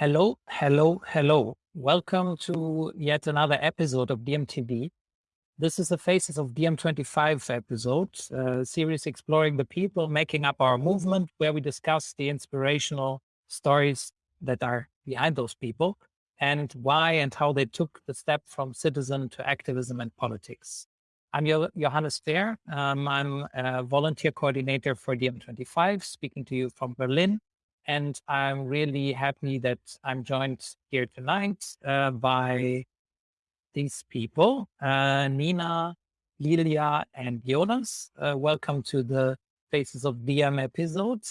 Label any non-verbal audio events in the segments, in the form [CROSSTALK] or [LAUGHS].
Hello, hello, hello. Welcome to yet another episode of DiemTV. This is the Faces of DiEM25 episode, a series exploring the people making up our movement, where we discuss the inspirational stories that are behind those people and why and how they took the step from citizen to activism and politics. I'm Johannes Fehr. Um, I'm a volunteer coordinator for DiEM25, speaking to you from Berlin. And I'm really happy that I'm joined here tonight uh, by these people, uh, Nina, Lilia, and Jonas. Uh, welcome to the Faces of DiEM episode.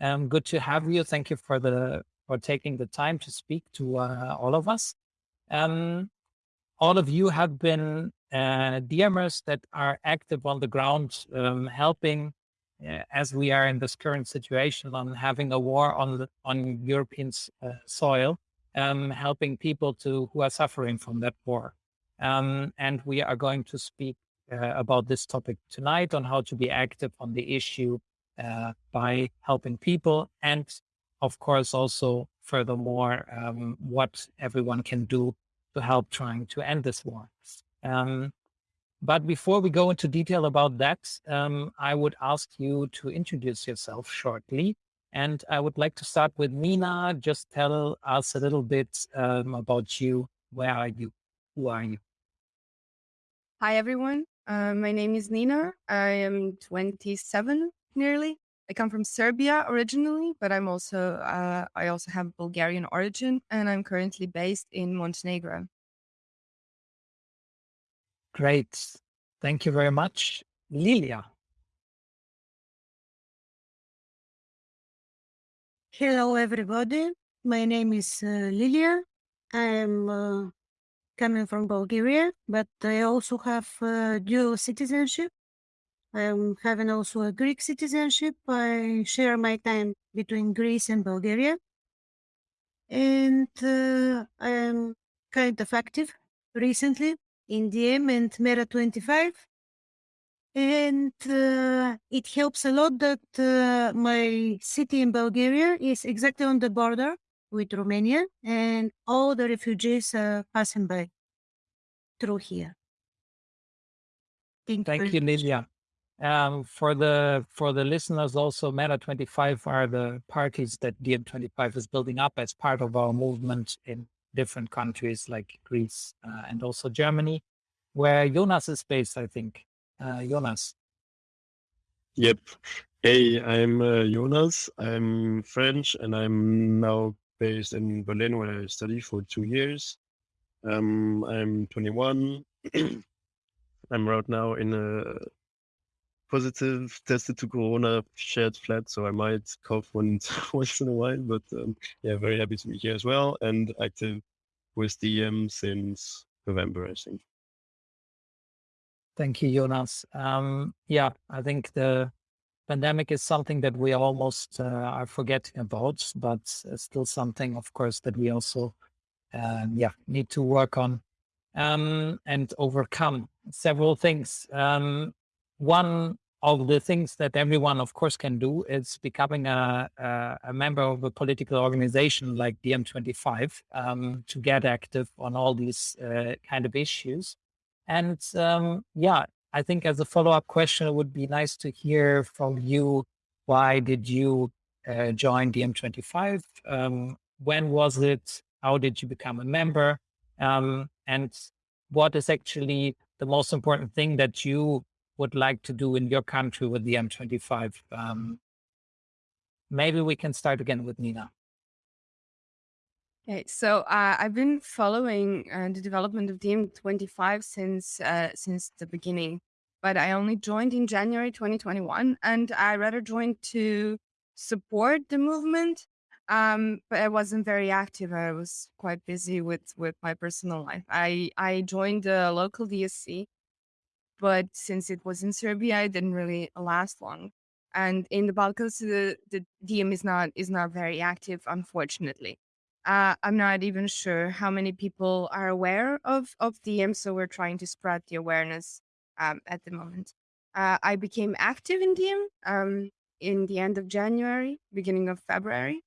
Um, good to have you. Thank you for the for taking the time to speak to uh, all of us. Um, all of you have been uh, DiEMers that are active on the ground, um, helping as we are in this current situation on having a war on on European uh, soil, um, helping people to who are suffering from that war. Um, and we are going to speak uh, about this topic tonight on how to be active on the issue uh, by helping people and of course also furthermore um, what everyone can do to help trying to end this war. Um, but before we go into detail about that, um, I would ask you to introduce yourself shortly. And I would like to start with Nina. Just tell us a little bit um, about you. Where are you? Who are you? Hi, everyone. Uh, my name is Nina. I am 27 nearly. I come from Serbia originally, but I'm also uh, I also have Bulgarian origin, and I'm currently based in Montenegro. Great. Thank you very much. Lilia. Hello, everybody. My name is uh, Lilia. I'm uh, coming from Bulgaria, but I also have uh, dual citizenship. I'm having also a Greek citizenship. I share my time between Greece and Bulgaria. And uh, I'm kind of active recently in DiEM and MeRA25. And uh, it helps a lot that uh, my city in Bulgaria is exactly on the border with Romania, and all the refugees are passing by through here. Thank, Thank you, Lilia. Um, for the for the listeners, also MeRA25 are the parties that DiEM25 is building up as part of our movement in different countries like Greece uh, and also Germany, where Jonas is based, I think. Uh, Jonas. Yep. Hey, I'm uh, Jonas. I'm French and I'm now based in Berlin where I study for two years. Um, I'm 21. [CLEARS THROAT] I'm right now in a positive tested to Corona shared flat, so I might cough [LAUGHS] once once in a while. But um, yeah, very happy to be here as well and active with DM since November, I think. Thank you, Jonas. Um, yeah, I think the pandemic is something that we almost uh, are forgetting about, but still something, of course, that we also, uh, yeah, need to work on um, and overcome several things. Um, one of the things that everyone, of course, can do is becoming a, a, a member of a political organization like DiEM25 um, to get active on all these uh, kind of issues. And um, yeah, I think as a follow up question, it would be nice to hear from you. Why did you uh, join DiEM25? Um, when was it? How did you become a member? Um, and what is actually the most important thing that you would like to do in your country with DiEM25. Um, maybe we can start again with Nina. Okay, so uh, I've been following uh, the development of DiEM25 since uh, since the beginning, but I only joined in January 2021, and I rather joined to support the movement. Um, but I wasn't very active. I was quite busy with with my personal life. I I joined the local DSC, but since it was in Serbia, it didn't really last long. And in the Balkans, the, the DiEM is not is not very active, unfortunately. Uh, I'm not even sure how many people are aware of of DiEM, so we're trying to spread the awareness um, at the moment. Uh, I became active in DiEM um, in the end of January, beginning of February,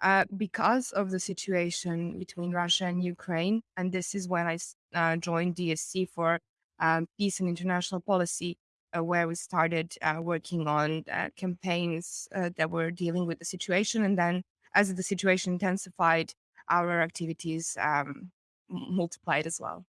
uh, because of the situation between Russia and Ukraine. And this is when I uh, joined DSC for um, Peace and International Policy, uh, where we started uh, working on uh, campaigns uh, that were dealing with the situation. And then, as the situation intensified, our activities um, multiplied as well.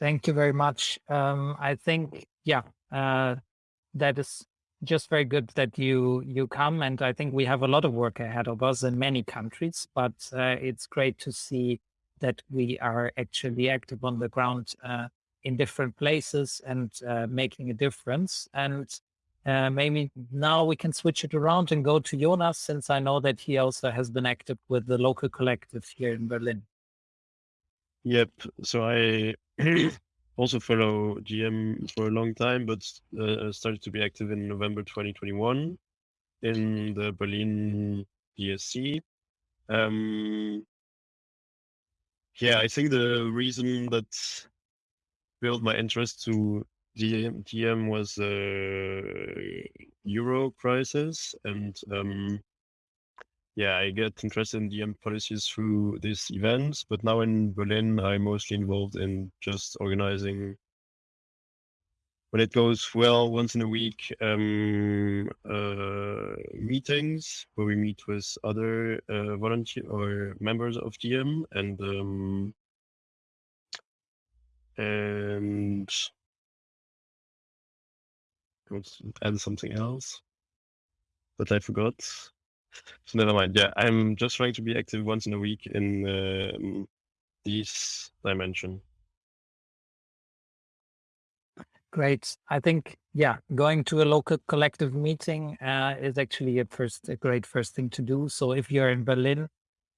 Thank you very much. Um, I think, yeah, that is just very good that you you come and i think we have a lot of work ahead of us in many countries but uh, it's great to see that we are actually active on the ground uh, in different places and uh, making a difference. And uh, maybe now we can switch it around and go to jonas since i know that he also has been active with the local collective here in berlin. Yep. So i [CLEARS THROAT] also follow DiEM for a long time, but uh, started to be active in November 2021 in the Berlin DSC. Um, yeah, I think the reason that built my interest to DiEM, DiEM was the uh, Euro crisis and um, yeah, I get interested in DiEM policies through these events, but now in Berlin, I'm mostly involved in just organizing when it goes well once in a week um, uh, meetings where we meet with other uh, volunteer or members of DiEM and um, and add something else but I forgot. So never mind. Yeah, I'm just trying to be active once in a week in um, this dimension. Great. I think yeah, going to a local collective meeting uh, is actually a first a great first thing to do. So if you're in Berlin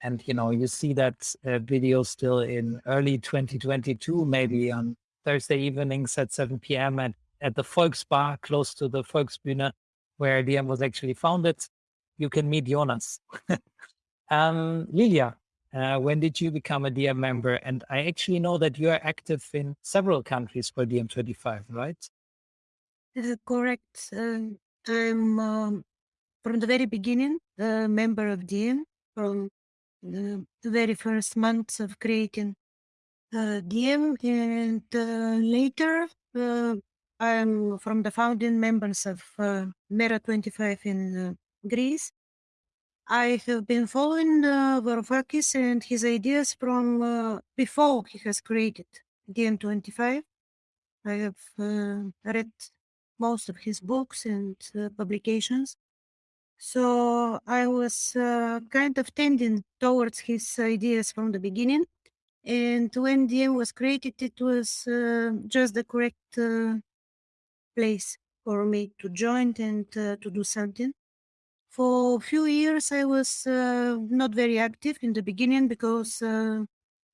and you know you see that uh, video still in early 2022, maybe on Thursday evenings at 7 p.m. at at the Volksbar close to the Volksbühne, where DiEM was actually founded, you can meet Jonas. [LAUGHS] um, Lilia, uh, when did you become a DiEM member? And I actually know that you are active in several countries for DiEM25, right? Correct. Uh, I'm um, from the very beginning a member of DiEM from the, the very first months of creating uh, DiEM, and uh, later uh, I'm from the founding members of uh, MeRA25 in Greece. I have been following uh, Varoufakis and his ideas from uh, before he has created DiEM25. I have uh, read most of his books and uh, publications. So I was uh, kind of tending towards his ideas from the beginning. And when DiEM was created, it was uh, just the correct place for me to join and to do something. For a few years, I was uh, not very active in the beginning because uh,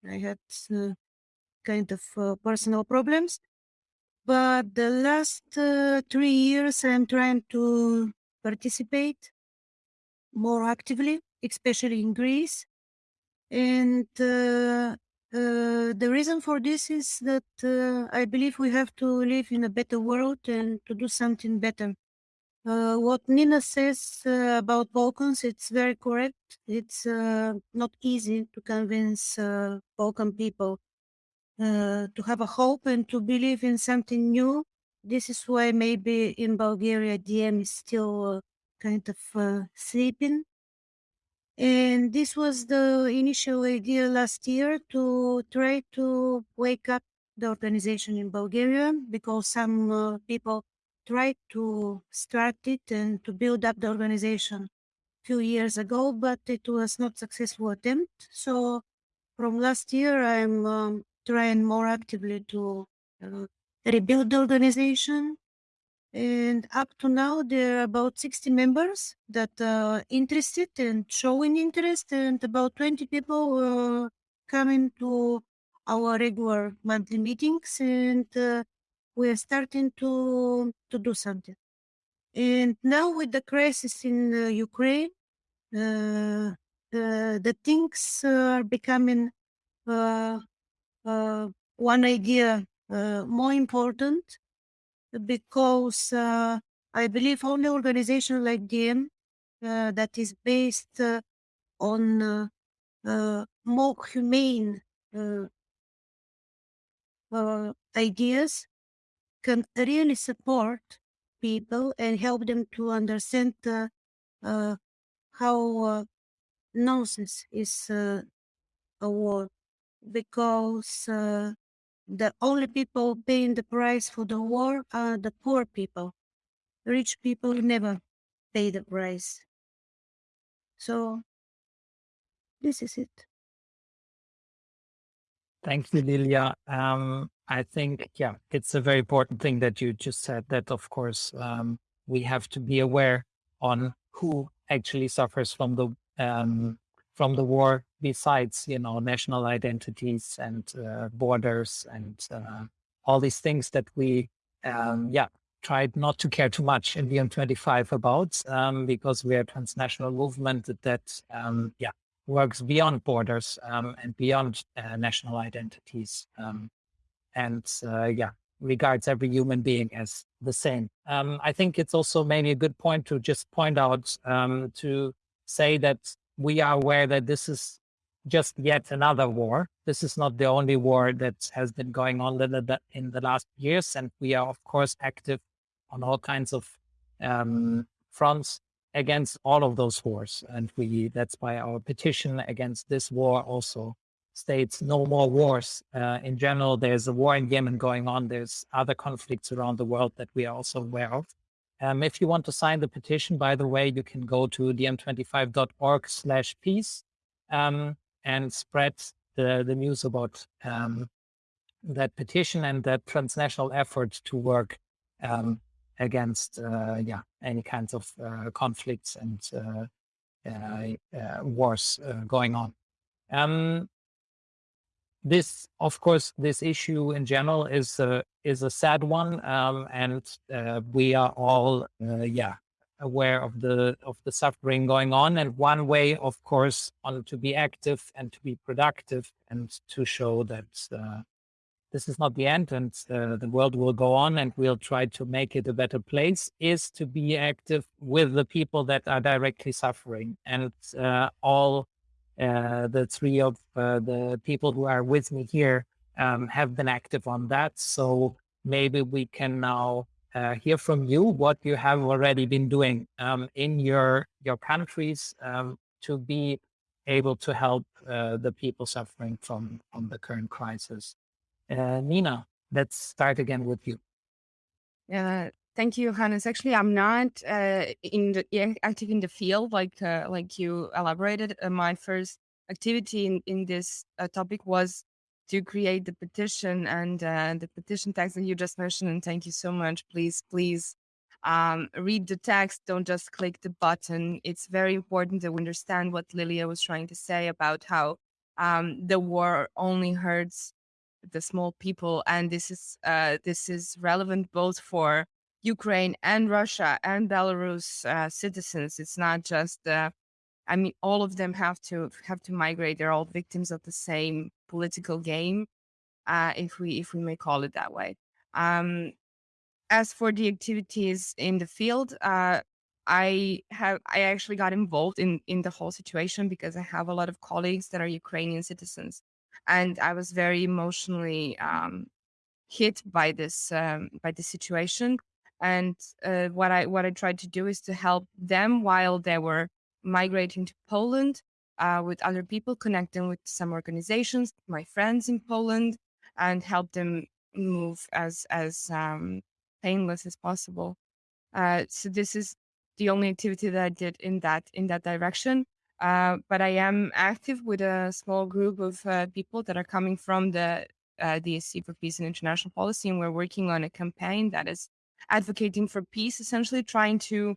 I had uh, kind of uh, personal problems. But the last uh, three years, I'm trying to participate more actively, especially in Greece. And uh, the reason for this is that I believe we have to live in a better world and to do something better uh, what Nina says uh, about Balkans, it's very correct. It's uh, not easy to convince uh, Balkan people uh, to have a hope and to believe in something new. This is why maybe in Bulgaria DiEM is still uh, kind of sleeping. And this was the initial idea last year to try to wake up the organization in Bulgaria because some people tried to start it and to build up the organization a few years ago, but it was not successful attempt. So from last year, I'm um, trying more actively to uh, rebuild the organization. And up to now, there are about 60 members that are interested and showing interest, and about 20 people uh, coming to our regular monthly meetings. And uh, we are starting to to do something. And now with the crisis in uh, Ukraine, uh, uh, the things are becoming uh, uh, one idea uh, more important because I believe only organization like uh, that is based on more humane uh, ideas can really support people and help them to understand uh, uh, how uh, nonsense is uh, a war because uh, the only people paying the price for the war are the poor people. Rich people never pay the price. So this is it. Thank you, Lilia. Um, I think, yeah, it's a very important thing that you just said that, of course, um, we have to be aware on who actually suffers from the um, from the war besides, you know, national identities and uh, borders and uh, all these things that we, um, yeah, tried not to care too much in DiEM25 about um, because we're a transnational movement that, um, yeah, works beyond borders um, and beyond uh, national identities um, and uh, yeah regards every human being as the same. Um, i think it's also maybe a good point to just point out um, to say that we are aware that this is just yet another war. This is not the only war that has been going on in the, in the last years and we are of course active on all kinds of um, fronts against all of those wars. And we that's why our petition against this war also states no more wars. Uh, in general, there's a war in Yemen going on. There's other conflicts around the world that we are also aware of. Um, if you want to sign the petition, by the way, you can go to diem25.org slash peace um, and spread the, the news about um, that petition and that transnational effort to work um, against uh, yeah any kinds of uh, conflicts and uh, wars going on. Um, this, of course, this issue in general is a is a sad one, um, and we are all yeah aware of the of the suffering going on and one way of course on to be active and to be productive and to show that uh, this is not the end and uh, the world will go on and we'll try to make it a better place is to be active with the people that are directly suffering. And uh, all uh, the three of uh, the people who are with me here um, have been active on that. So maybe we can now uh, hear from you what you have already been doing um, in your your countries um, to be able to help uh, the people suffering from from the current crisis uh, Nina, let's start again with you. Yeah, thank you, Hannes. Actually, I'm not uh, in the active in the field like uh, like you elaborated. Uh, my first activity in in this uh, topic was to create the petition and uh, the petition text that you just mentioned. And thank you so much. Please, please um, read the text. Don't just click the button. It's very important to understand what Lilia was trying to say about how um, the war only hurts the small people and this is uh, this is relevant both for Ukraine and Russia and Belarus uh, citizens. It's not just uh, I mean all of them have to have to migrate. They're all victims of the same political game, uh, if we if we may call it that way. Um, as for the activities in the field, uh, I have I actually got involved in in the whole situation because I have a lot of colleagues that are Ukrainian citizens and I was very emotionally um, hit by this um, by the situation. And uh, what I what I tried to do is to help them while they were migrating to Poland uh, with other people, connecting with some organizations, my friends in Poland, and help them move as as um, painless as possible. Uh, so this is the only activity that I did in that in that direction. Uh, but I am active with a small group of uh, people that are coming from the uh, DSC for Peace and International Policy, and we're working on a campaign that is advocating for peace, essentially trying to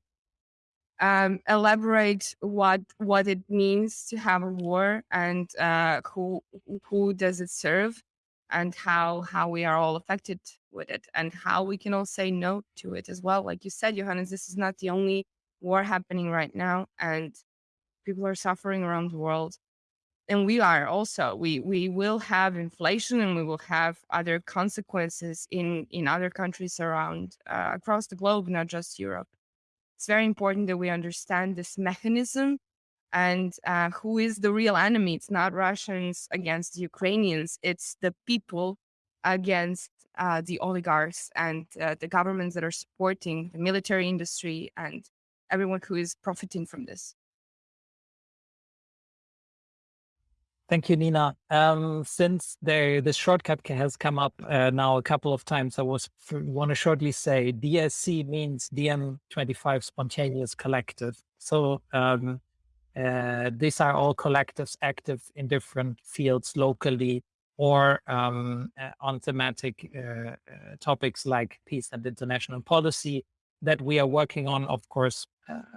um, elaborate what what it means to have a war and uh, who who does it serve, and how how we are all affected with it, and how we can all say no to it as well. Like you said, Johannes, this is not the only war happening right now, and people are suffering around the world. and we are also. We we will have inflation and we will have other consequences in in other countries around uh, across the globe not just europe. It's very important that we understand this mechanism and uh, who is the real enemy. It's not russians against ukrainians. It's the people against uh, the oligarchs and uh, the governments that are supporting the military industry and everyone who is profiting from this Thank you, Nina. Um, since the the shortcut has come up uh, now a couple of times, I was want to shortly say DSC means DiEM25 Spontaneous Collective. So um, uh, these are all collectives active in different fields locally or um, uh, on thematic uh, uh, topics like peace and international policy that we are working on, of course, uh,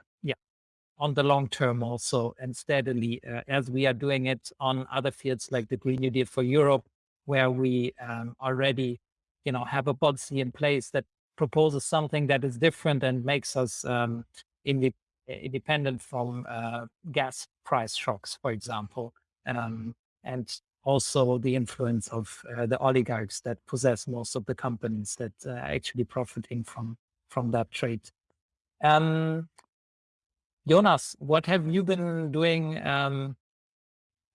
on the long term also and steadily uh, as we are doing it on other fields like the Green New Deal for Europe, where we um, already, you know, have a policy in place that proposes something that is different and makes us um, independent from uh, gas price shocks, for example, um, and also the influence of uh, the oligarchs that possess most of the companies that are actually profiting from from that trade. Um, Jonas, what have you been doing um,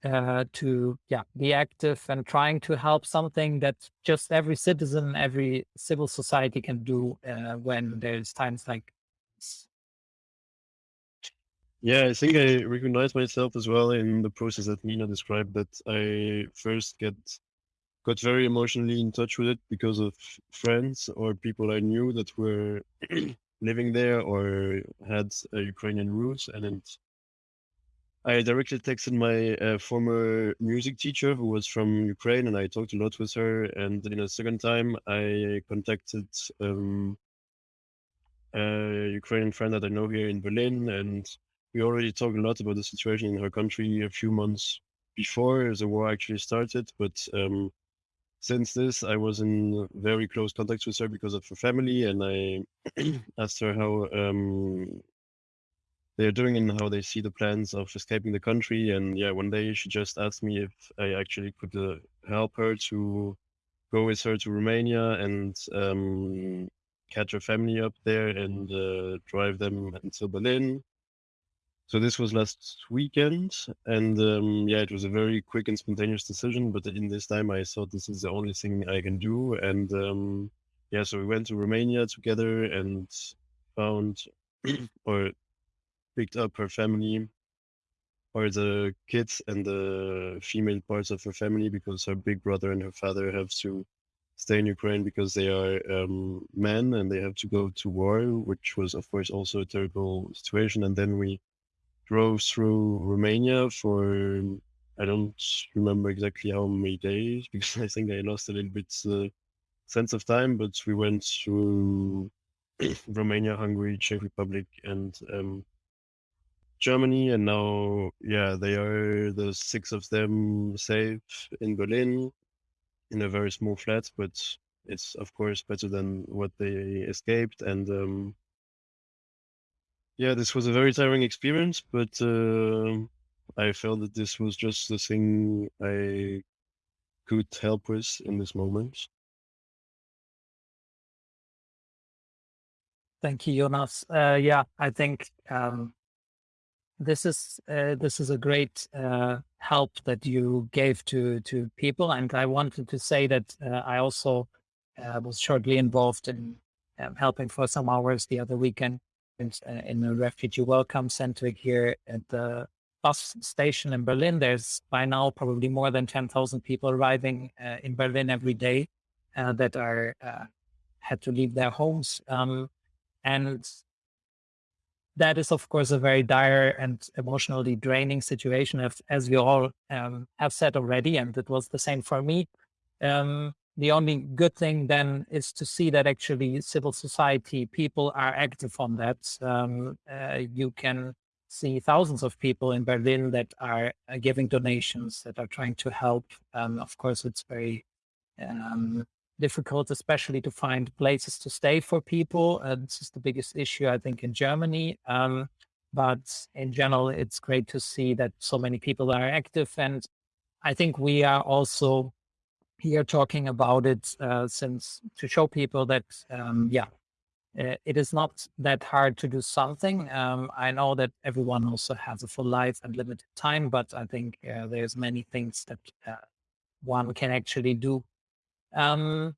uh, to yeah be active and trying to help something that just every citizen, every civil society can do uh, when there's times like this? Yeah, I think I recognize myself as well in the process that Nina described. That I first get got very emotionally in touch with it because of friends or people I knew that were [CLEARS THROAT] living there or had Ukrainian roots. And then I directly texted my uh, former music teacher who was from Ukraine and I talked a lot with her. And in a second time, I contacted um, a Ukrainian friend that I know here in Berlin. And we already talked a lot about the situation in her country a few months before the war actually started. But um, since this, I was in very close contact with her because of her family, and I [CLEARS THROAT] asked her how um, they're doing and how they see the plans of escaping the country. And yeah, one day she just asked me if I actually could uh, help her to go with her to Romania and um, catch her family up there and uh, drive them until Berlin so this was last weekend, and um, yeah, it was a very quick and spontaneous decision. But in this time, I thought this is the only thing I can do, and um, yeah, so we went to Romania together and found [CLEARS THROAT] or picked up her family or the kids and the female parts of her family because her big brother and her father have to stay in Ukraine because they are um, men and they have to go to war, which was of course also a terrible situation. And then we drove through Romania for I don't remember exactly how many days [LAUGHS] because I think I lost a little bit uh, sense of time. But we went through [CLEARS THROAT] Romania, Hungary, Czech Republic, and um, Germany, and now yeah, they are the six of them safe in Berlin in a very small flat, but it's of course better than what they escaped and. Um, yeah, this was a very tiring experience, but uh, I felt that this was just the thing I could help with in this moment. Thank you, Jonas. Uh, yeah, I think um, this is uh, this is a great uh, help that you gave to to people, and I wanted to say that uh, I also uh, was shortly involved in um, helping for some hours the other weekend in a refugee welcome center here at the bus station in Berlin. There's by now probably more than 10,000 people arriving uh, in Berlin every day uh, that are uh, had to leave their homes. Um, and that is, of course, a very dire and emotionally draining situation, as, as we all um, have said already. And it was the same for me. Um, the only good thing then is to see that actually civil society people are active on that. Um, uh, you can see thousands of people in Berlin that are uh, giving donations, that are trying to help. Um, of course, it's very um, difficult, especially to find places to stay for people. Uh, this is the biggest issue, I think, in Germany. Um, but in general, it's great to see that so many people are active. And I think we are also here talking about it uh, since to show people that, um, yeah, uh, it is not that hard to do something. Um, I know that everyone also has a full life and limited time, but I think uh, there's many things that uh, one can actually do. Um,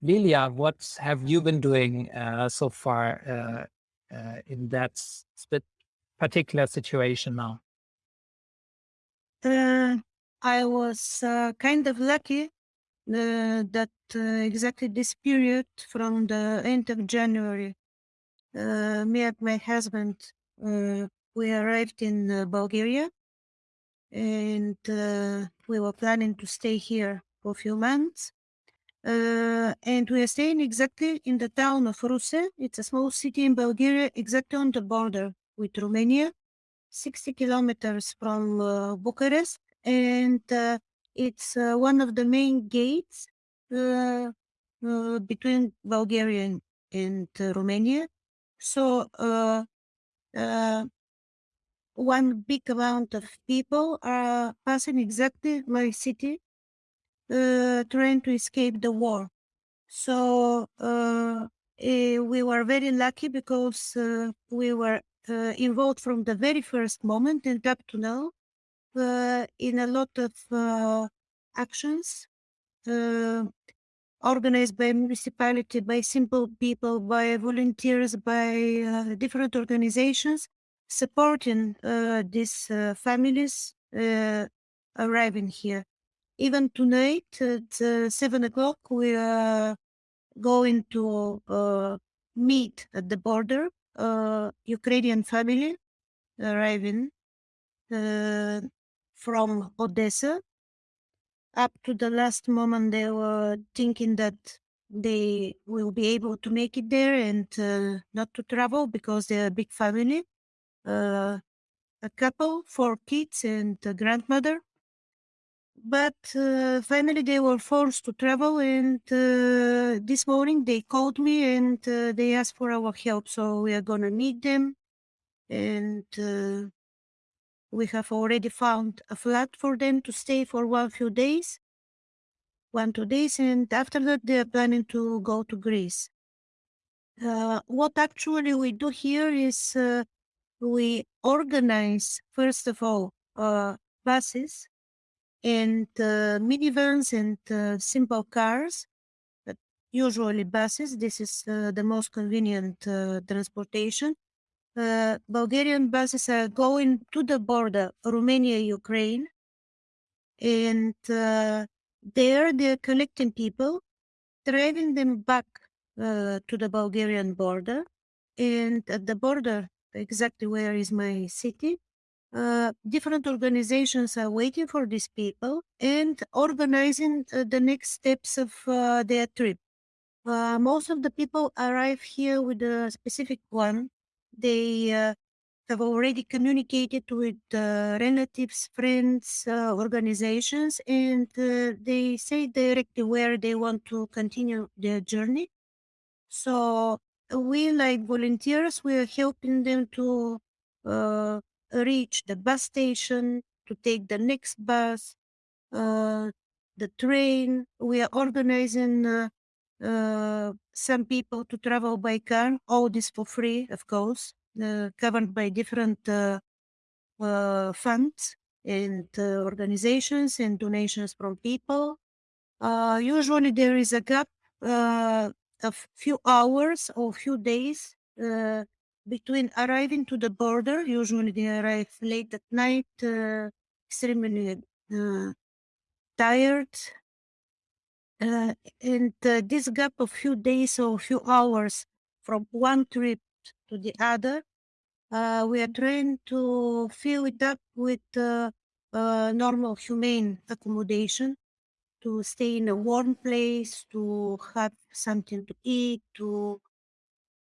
Lilia, what have you been doing uh, so far uh, uh, in that particular situation now? I was kind of lucky uh, that uh, exactly this period from the end of January, uh, me and my husband, we arrived in Bulgaria and we were planning to stay here for a few months. Uh, and we are staying exactly in the town of Ruse. It's a small city in Bulgaria, exactly on the border with Romania, 60 kilometers from uh, Bucharest. And uh, it's uh, one of the main gates uh, uh, between Bulgaria and, and Romania. So one big amount of people are passing exactly my city, uh, trying to escape the war. So uh, eh, we were very lucky because uh, we were involved from the very first moment and up to now uh, in a lot of uh, actions uh, organized by municipality, by simple people, by volunteers, by uh, different organizations supporting uh, these uh, families arriving here. Even tonight at seven o'clock, we are going to meet at the border Ukrainian family arriving from Odessa. Up to the last moment, they were thinking that they will be able to make it there and uh, not to travel because they're a big family. Uh, a couple, four kids, and a grandmother. But uh, finally, they were forced to travel, and uh, this morning they called me and uh, they asked for our help. So we are gonna meet them and uh, we have already found a flat for them to stay for one few days, one, two days, and after that they are planning to go to Greece. Uh, what actually we do here is uh, we organize, first of all, uh, buses and uh, minivans and uh, simple cars, but usually buses. This is uh, the most convenient transportation uh, Bulgarian buses are going to the border, Romania, Ukraine, and uh, there they're collecting people, driving them back uh, to the Bulgarian border, and at the border, exactly where is my city, uh, different organizations are waiting for these people and organizing uh, the next steps of uh, their trip. most of the people arrive here with a specific plan they uh, have already communicated with uh, relatives, friends, uh, organizations, and uh, they say directly where they want to continue their journey. So we, like volunteers, we are helping them to uh, reach the bus station, to take the next bus, the train. We are organizing uh, some people to travel by car, all this for free, of course, uh, covered by different uh, uh funds and uh, organizations and donations from people. usually there is a gap of few hours or few days between arriving to the border. Usually they arrive late at night, extremely tired uh, and uh, this gap of few days or few hours from one trip to the other, uh, we are trying to fill it up with uh, uh, normal humane accommodation to stay in a warm place, to have something to eat, to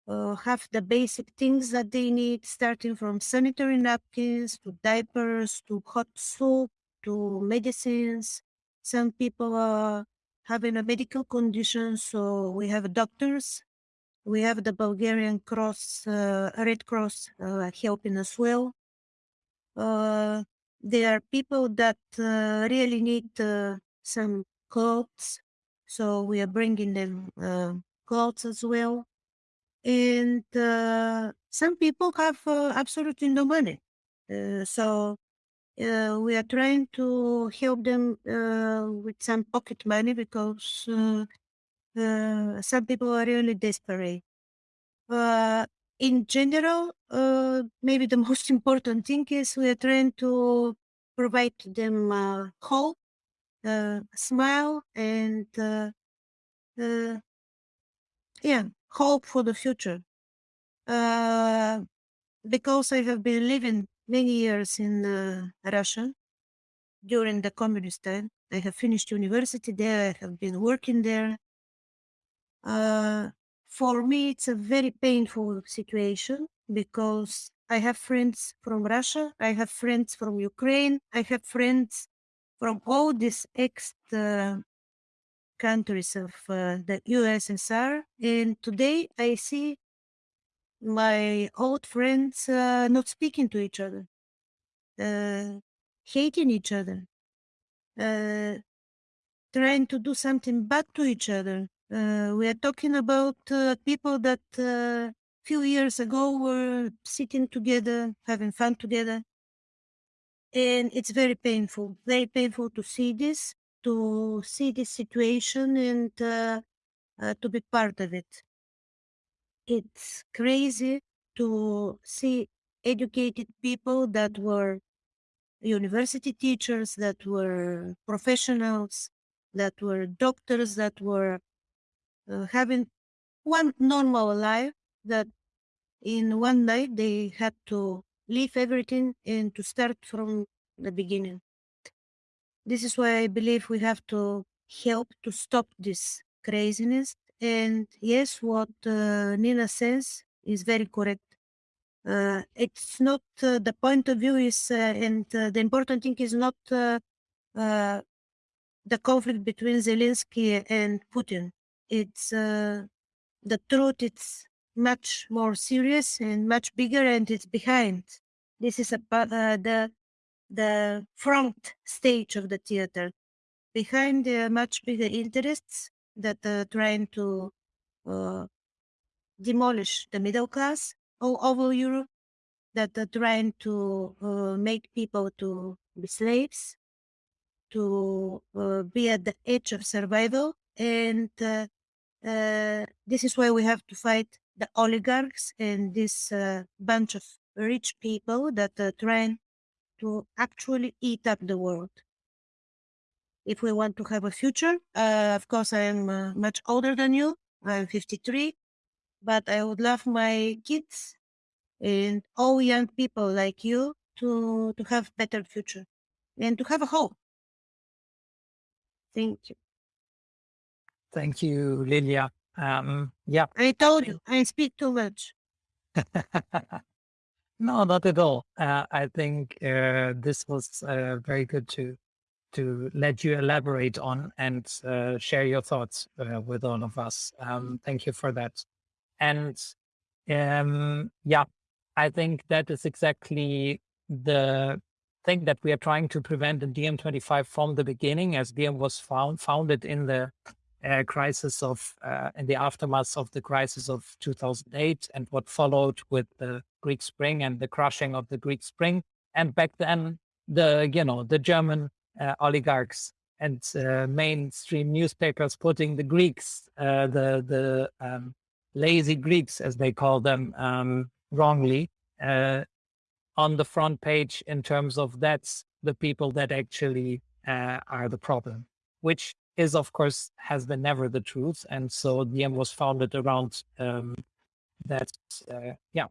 uh, have the basic things that they need, starting from sanitary napkins to diapers to hot soup to medicines. Some people are having a medical condition, so we have doctors We have the Bulgarian Cross, uh, Red Cross uh, helping as well. Uh, there are people that uh, really need uh, some clothes, so we are bringing them uh, clothes as well. And some people have absolutely no money, so uh, we are trying to help them uh, with some pocket money because uh, uh, some people are really desperate. Uh, in general, uh, maybe the [LAUGHS] most important thing is we are trying to provide them hope, smile, and yeah, hope for the future. Because I have been living many years in uh, Russia during the communist time. I have finished university there. I have been working there. Uh, for me, it's a very painful situation because I have friends from Russia, I have friends from Ukraine, I have friends from all these ex uh, countries of uh, the USSR. And today I see my old friends uh, not speaking to each other, uh, hating each other, uh, trying to do something bad to each other. Uh, we are talking about uh, people that a few years ago were sitting together, having fun together. And it's very painful, very painful to see this, to see this situation and uh, uh, to be part of it. It's crazy to see educated people that were university teachers, that were professionals, that were doctors, that were uh, having one normal life that in one night they had to leave everything and to start from the beginning. This is why I believe we have to help to stop this craziness. And yes, what uh, Nina says is very correct. Uh, it's not uh, the point of view is, uh, and uh, the important thing is not uh, uh, the conflict between Zelensky and Putin. It's uh, the truth. It's much more serious and much bigger, and it's behind. This is about uh, the the front stage of the theater. Behind the much bigger interests that are trying to uh, demolish the middle class all over Europe, that are trying to uh, make people to be slaves, to uh, be at the edge of survival, and uh, uh, this is why we have to fight the oligarchs and this uh, bunch of rich people that are trying to actually eat up the world. If we want to have a future, uh, of course, I am uh, much older than you. I'm 53, but I would love my kids and all young people like you to to have better future and to have a hope. Thank you. Thank you, Lilia. Um, yeah. I told you I speak too much. [LAUGHS] no, not at all. Uh, I think uh, this was uh, very good to to let you elaborate on and uh, share your thoughts uh, with all of us. Um, thank you for that. And um, yeah, I think that is exactly the thing that we are trying to prevent in DiEM25 from the beginning, as DiEM was found founded in the uh, crisis of uh, in the aftermath of the crisis of 2008 and what followed with the Greek Spring and the crushing of the Greek Spring, and back then the you know the German oligarchs and uh, mainstream newspapers putting the Greeks, uh, the the um, lazy Greeks as they call them um, wrongly, uh, on the front page in terms of that's the people that actually are the problem, which is of course has been never the truth and so diem was founded around um, that uh, yeah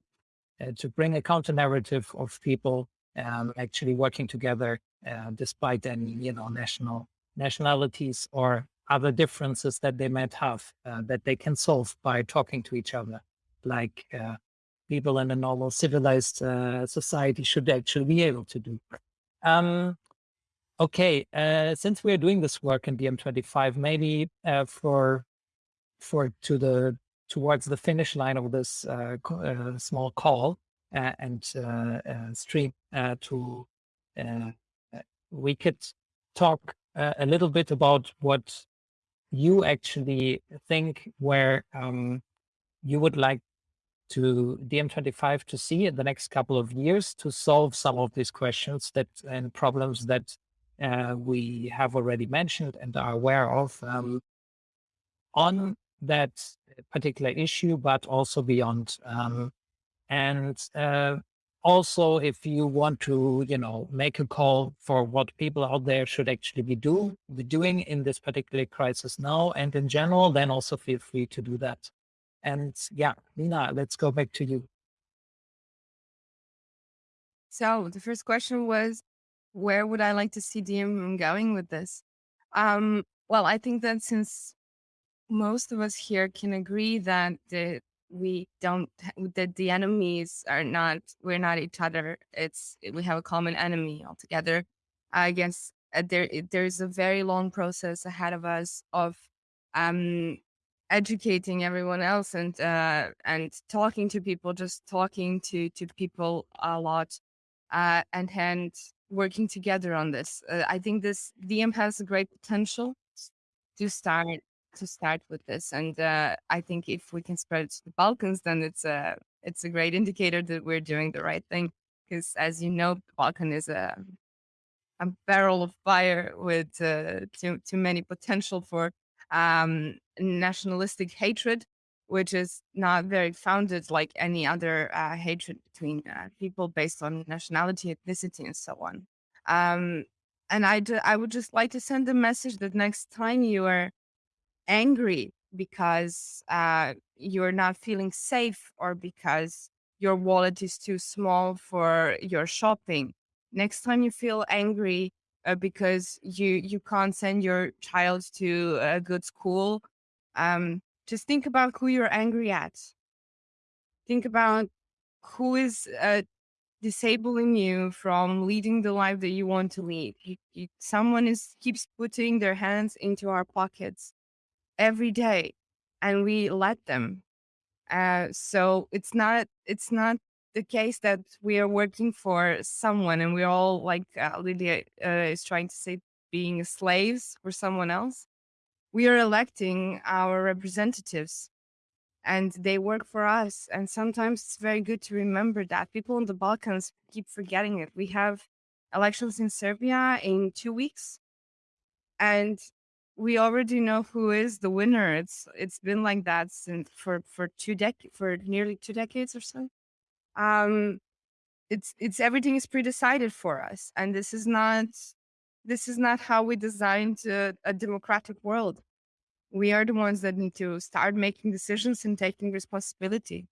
uh, to bring a counter narrative of people um, actually working together uh, despite any you know national nationalities or other differences that they might have uh, that they can solve by talking to each other. Like uh, people in a normal civilized uh, society should actually be able to do. Um, Okay, uh, since we are doing this work in DiEM25 maybe for for to the towards the finish line of this small call and stream to we could talk a little bit about what you actually think where um, you would like to DiEM25 to see in the next couple of years to solve some of these questions that and problems that uh, we have already mentioned and are aware of um, on that particular issue, but also beyond. Um, and uh, also, if you want to, you know, make a call for what people out there should actually be do be doing in this particular crisis now and in general, then also feel free to do that. And yeah, Nina, let's go back to you. So the first question was, where would I like to see DiEM going with this? Um, well, I think that since most of us here can agree that the, we don't [LAUGHS] that the enemies are not we're not each other. It's we have a common enemy altogether. I guess uh, there there's a very long process ahead of us of um educating everyone else and uh, and talking to people, just talking to to people a lot, uh, and and working together on this. Uh, I think this DiEM has a great potential to start to start with this, and uh, I think if we can spread it to the Balkans, then it's a it's a great [LAUGHS] indicator that we're doing the right thing. Because as you know, the Balkan is a a barrel of fire with uh, too too many potential for um, nationalistic hatred, which is not very founded like any other uh, hatred between uh, people based on nationality, ethnicity, and so on. Um, and I, I would just like to send a message that next time you are angry because uh, you're not feeling safe or because your wallet is too small for your shopping, next time you feel angry uh, because you you can't send your child to a good school um, just think about who you're angry at. Think about who is uh, disabling you from leading the life that you want to lead. You, you, someone is keeps putting their hands into our pockets every day and we let them uh, so it's not it's not the case that we are working for someone and we're all like uh, Lydia uh, is trying to say being slaves for someone else. We are electing our representatives and they work for us. And sometimes it's very good to remember that. People in the Balkans keep forgetting it. We have elections in Serbia in two weeks. And we already know who is the winner. It's it's been like that since for for two dec for nearly two decades or so. Um it's it's everything is pre-decided for us and this is not this is not how we designed a, a democratic world. We are the ones that need to start making decisions and taking responsibility.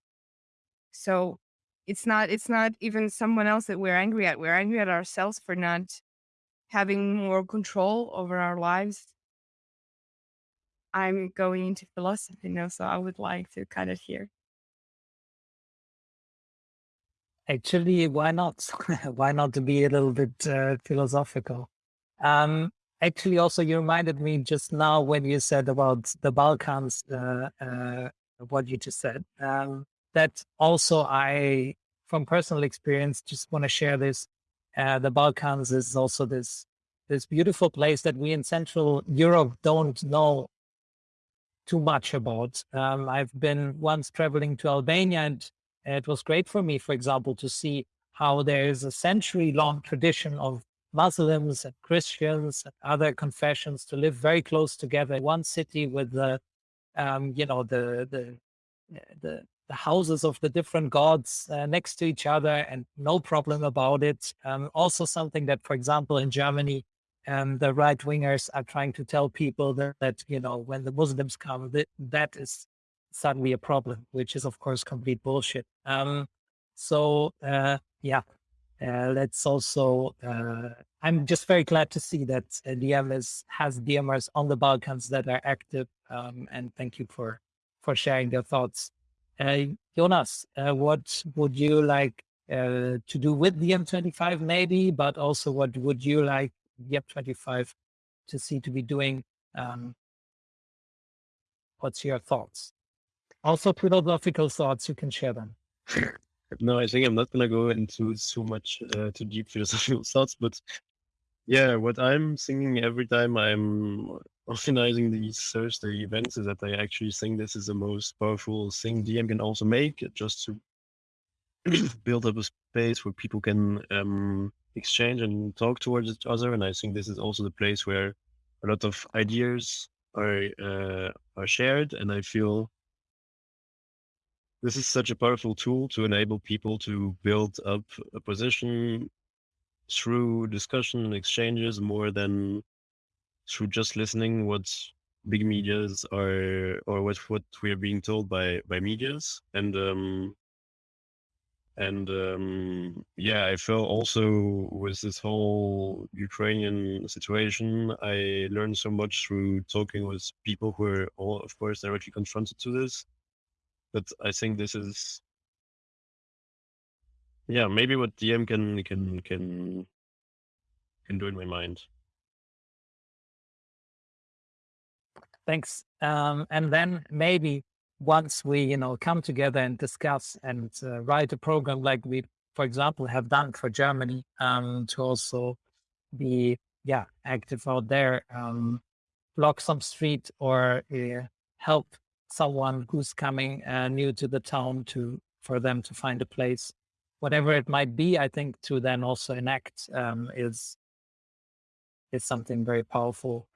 So it's not it's not even someone else that we're angry at. We're angry at ourselves for not having more control over our lives i'm going into philosophy now so i would like to cut it here. Actually, why not? [LAUGHS] why not to be a little bit uh, philosophical? Um, actually, also you reminded me just now when you said about the Balkans, uh, uh, what you just said. Um, that also I, from personal experience, just want to share this. Uh, the Balkans is also this this beautiful place that we in Central Europe don't know too much about. Um, I've been once traveling to Albania and it was great for me, for example, to see how there is a century long tradition of Muslims and Christians and other confessions to live very close together in one city with the, um, you know, the, the, the, the houses of the different gods uh, next to each other and no problem about it. Um, also something that, for example, in Germany, um, the right wingers are trying to tell people that, that, you know, when the Muslims come, that, that is suddenly a problem, which is of course complete bullshit. Um, so uh, yeah, uh, let's also. Uh, I'm just very glad to see that uh, DiEM has DiEMers on the Balkans that are active, um, and thank you for for sharing their thoughts. Uh, Jonas, uh, what would you like uh, to do with DiEM25 maybe, but also what would you like DiEM25 to see to be doing? Um, what's your thoughts? Also philosophical thoughts, you can share them. [LAUGHS] no, I think I'm not gonna go into so much uh, too deep [LAUGHS] philosophical thoughts, but yeah, what I'm thinking every time I'm organizing these Thursday events is that I actually think this is the most powerful thing DiEM can also make, just to [CLEARS THROAT] build up a space where people can um, exchange and talk towards each other. And I think this is also the place where a lot of ideas are uh, are shared. And I feel this is such a powerful tool to enable people to build up a position through discussion and exchanges more than through just listening what big medias are or what what we are being told by by medias and um and um yeah i felt also with this whole ukrainian situation i learned so much through talking with people who are all of course directly confronted to this but i think this is yeah, maybe what DiEM can can can can do in my mind. Thanks. Um, and then maybe once we, you know, come together and discuss and uh, write a program like we, for example, have done for Germany, um, to also be, yeah, active out there, um, block some street or uh, help someone who's coming uh, new to the town to for them to find a place whatever it might be, I think to then also enact um, is is something very powerful.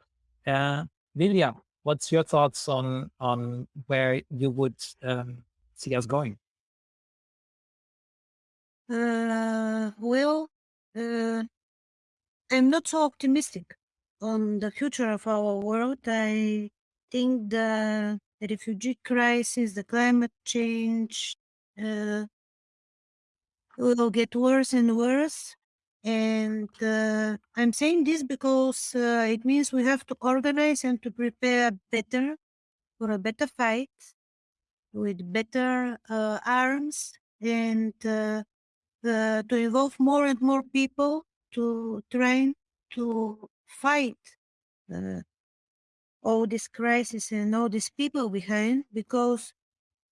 Uh, Lilia, what's your thoughts on on where you would um, see us going? Uh, well, uh, I'm not so optimistic on the future of our world. I think the refugee crisis, the climate change, uh, will get worse and worse. And uh, I'm saying this because uh, it means we have to organize and to prepare better for a better fight with better uh, arms and uh, to involve more and more people to train to fight all this crisis and all these people behind because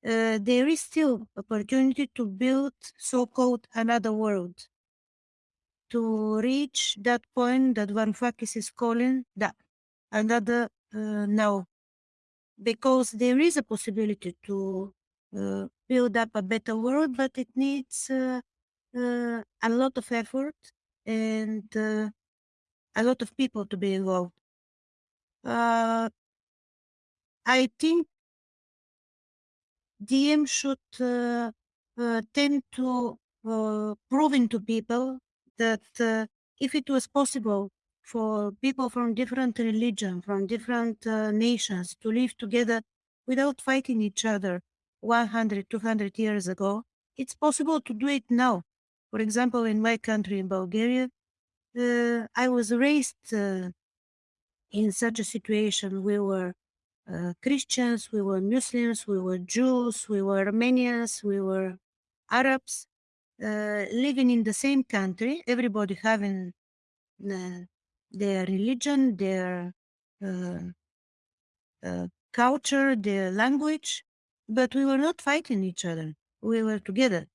uh, there is still opportunity to build so-called another world to reach that point that Varoufakis is calling that another uh, now because there is a possibility to uh, build up a better world but it needs uh, uh, a lot of effort and uh, a lot of people to be involved. I think DiEM should uh, uh, tend to uh, proving to people that uh, if it was possible for people from different religion, from different uh, nations to live together without fighting each other 100, 200 years ago, it's possible to do it now. For example, in my country, in Bulgaria, uh, I was raised in such a situation. We were uh, Christians, we were Muslims, we were Jews, we were Armenians, we were Arabs, uh, living in the same country, everybody having uh, their religion, their uh, uh, culture, their language, but we were not fighting each other. We were together.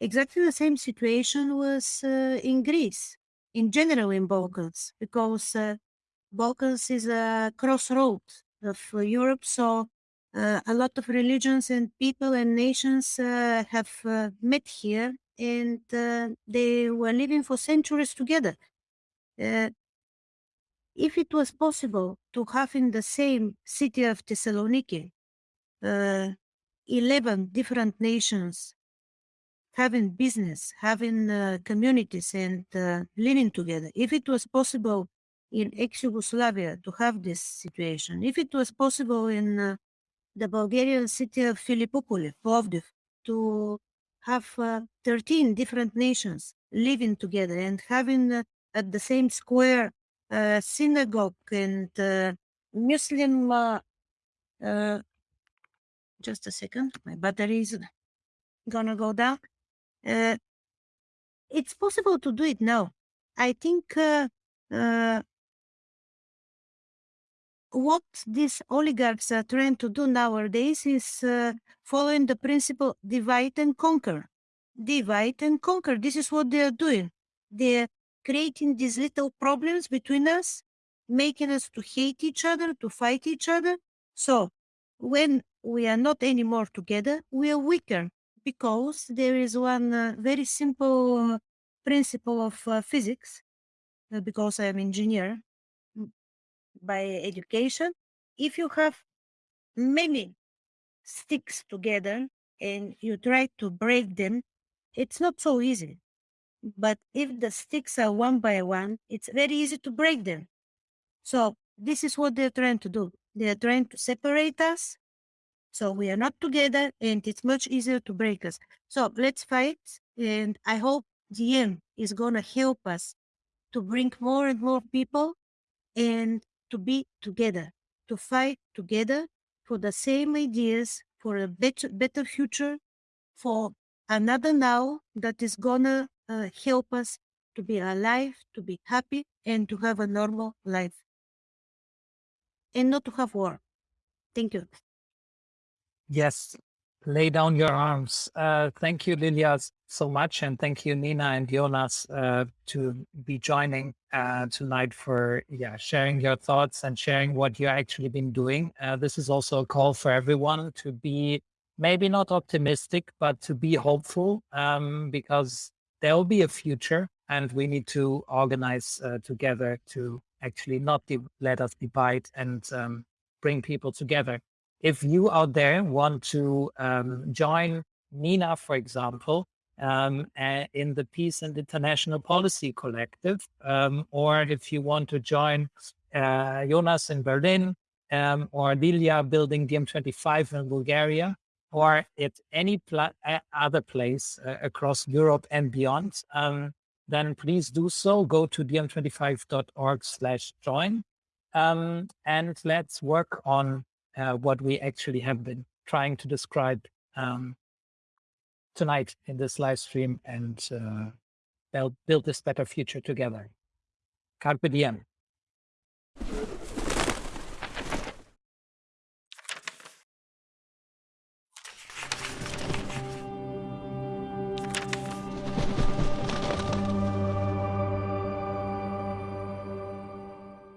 Exactly the same situation was in Greece, in general in Balkans, because Balkans is a crossroad of Europe. So uh, a lot of religions and people and nations uh, have uh, met here and uh, they were living for centuries together. Uh, if it was possible to have in the same city of Thessaloniki uh, 11 different nations having business, having communities and living together, if it was possible in ex-Yugoslavia to have this situation. If it was possible in uh, the Bulgarian city of Philippopoli, Plovdiv, to have uh, 13 different nations living together and having uh, at the same square uh, synagogue and uh, Muslim. Uh, just a second, my battery is gonna go down. it's possible to do it now. I think what these oligarchs are trying to do nowadays is uh, following the principle divide and conquer. Divide and conquer. This is what they are doing. They're creating these little problems between us, making us to hate each other, to fight each other. So when we are not anymore together, we are weaker because there is one uh, very simple principle of uh, physics. uh, because I am engineer by education. If you have many sticks together and you try to break them, it's not so easy. But if the sticks are one by one, it's very easy to break them. So this is what they're trying to do. They're trying to separate us. So we are not together and it's much easier to break us. So let's fight. And I hope DiEM is going to help us to bring more and more people and to be together, to fight together for the same ideas, for a better, better future, for another now that is gonna uh, help us to be alive, to be happy, and to have a normal life. And not to have war. Thank you. Yes, lay down your arms. Uh, thank you, Lilia, so much. And thank you, Nina and Jonas, uh, to be joining uh, tonight for yeah sharing your thoughts and sharing what you've actually been doing. Uh, this is also a call for everyone to be maybe not optimistic, but to be hopeful um, because there will be a future and we need to organize uh, together to actually not let us divide and um, bring people together if you out there want to um, join Nina, for example, um, in the Peace and International Policy Collective, um, or if you want to join uh, Jonas in Berlin, um, or Lilia building DiEM25 in Bulgaria, or at any other place uh, across Europe and beyond, um, then please do so. Go to diem25.org slash join. Um, and let's work on uh, what we actually have been trying to describe um, tonight in this live stream and uh, build, build this better future together. Carpe diem.